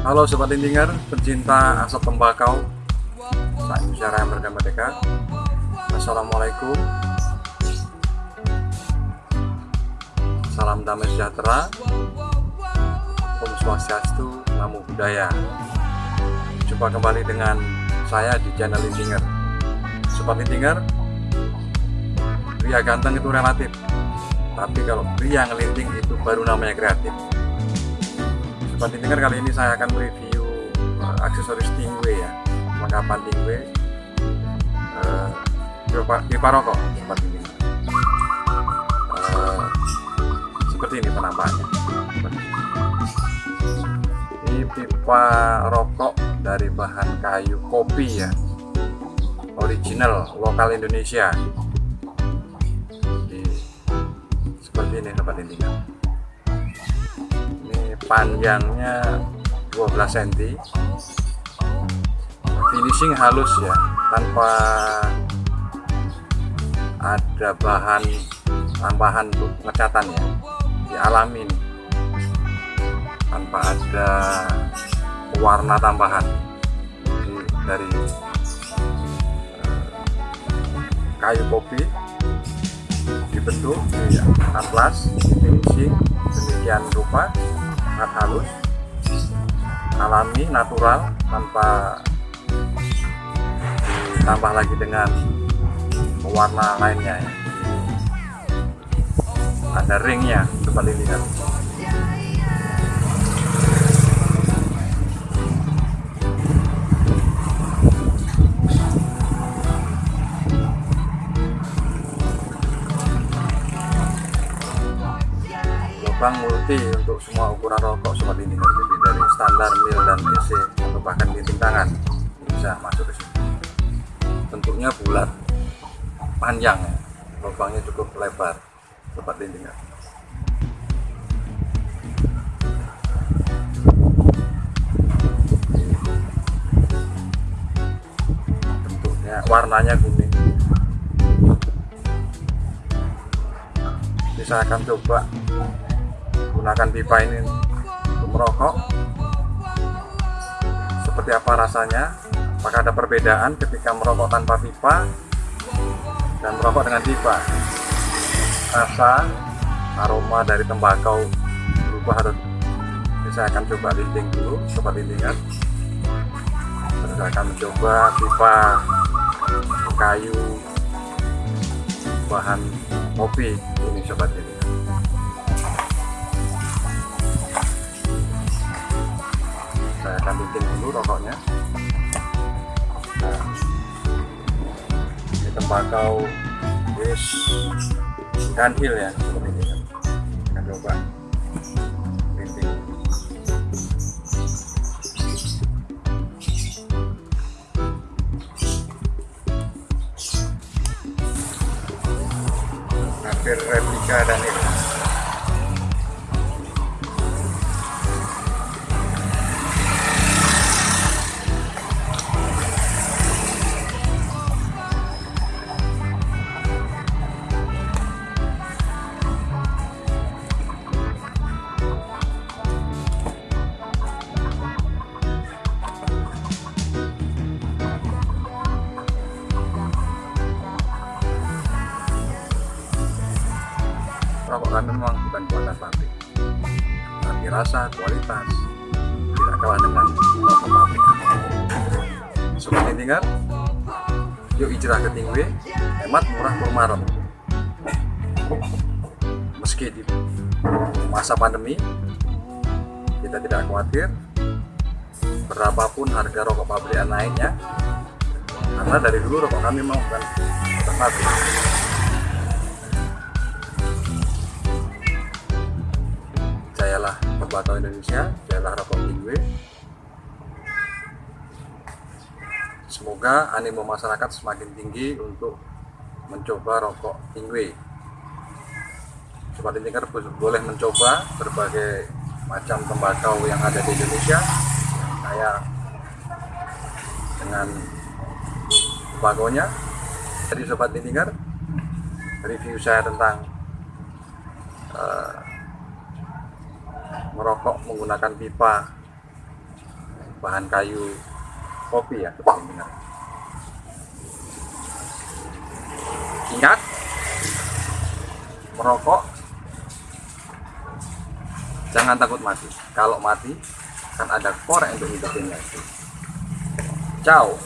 Halo Sobat Lindinger, pencinta asap tembakau. Saat bicara yang merdeka Assalamualaikum. Salam damai sejahtera. Om Swastiastu, Namo Buddhaya. Jumpa kembali dengan saya di channel Lindinger. Sobat Lindinger Pria ganteng itu relatif. Tapi kalau pria ngelinting itu baru namanya kreatif Sobat Lindinger kali ini saya akan review uh, aksesoris Stingray ya. Lengkapan Stingray uh, pipa, rokok Sobat Lindinger uh, Seperti ini penampakannya. Ini pipa rokok dari bahan kayu kopi ya. Original, lokal Indonesia. Di, Seperti ini Sobat Lindinger panjangnya 12 cm finishing halus ya tanpa ada bahan tambahan untuk pengecatan ya. Dialami nih tanpa ada warna tambahan. Jadi, dari uh, kayu kopi dibentuk di atlas finishing demikian rupa sangat halus alami natural tanpa ditambah lagi dengan warna lainnya ya. ada ringnya coba dilihat lubang multi untuk semua ukuran rokok sobat ini. Jadi dari standar mil dan EC atau bahkan linting tangan bisa masuk ke sini. Bentuknya bulat panjang. Ya lubangnya cukup lebar sobat lintingan bentuknya warnanya kuning. Saya akan coba gunakan pipa ini untuk merokok. Seperti apa rasanya? Apakah ada perbedaan ketika merokok tanpa pipa dan merokok dengan pipa? Rasa aroma dari tembakau berubah ini saya akan coba linting dulu coba lintingan saya akan mencoba pipa kayu bahan kopi. Ini sobat ini saya akan bikin dulu rokoknya. Nah, ini tembakau yes ganhil ya seperti ini. Akan coba. Hampir replika dan ini rokok kami memang bukan buatan pabrik tapi rasa kualitas tidak kalah dengan rokok pabrik sobat intingan yuk hijrah ke Tingwe hemat murah kurmaron meski di masa pandemi kita tidak khawatir. Berapapun harga rokok pabrikan naiknya karena dari dulu rokok kami memang bukan pabrik tembakau Indonesia, jayalah rokok Tingwe. Semoga animo masyarakat semakin tinggi untuk mencoba rokok Tingwe. Sobat Intinger boleh mencoba berbagai macam tembakau yang ada di Indonesia, kayak dengan tembakonya. Jadi Sobat Intinger, review saya tentang uh, merokok menggunakan pipa bahan kayu kopi ya dengar. Ingat, merokok jangan takut mati. Kalau mati kan ada korek untuk hidupin lagi. Ciao.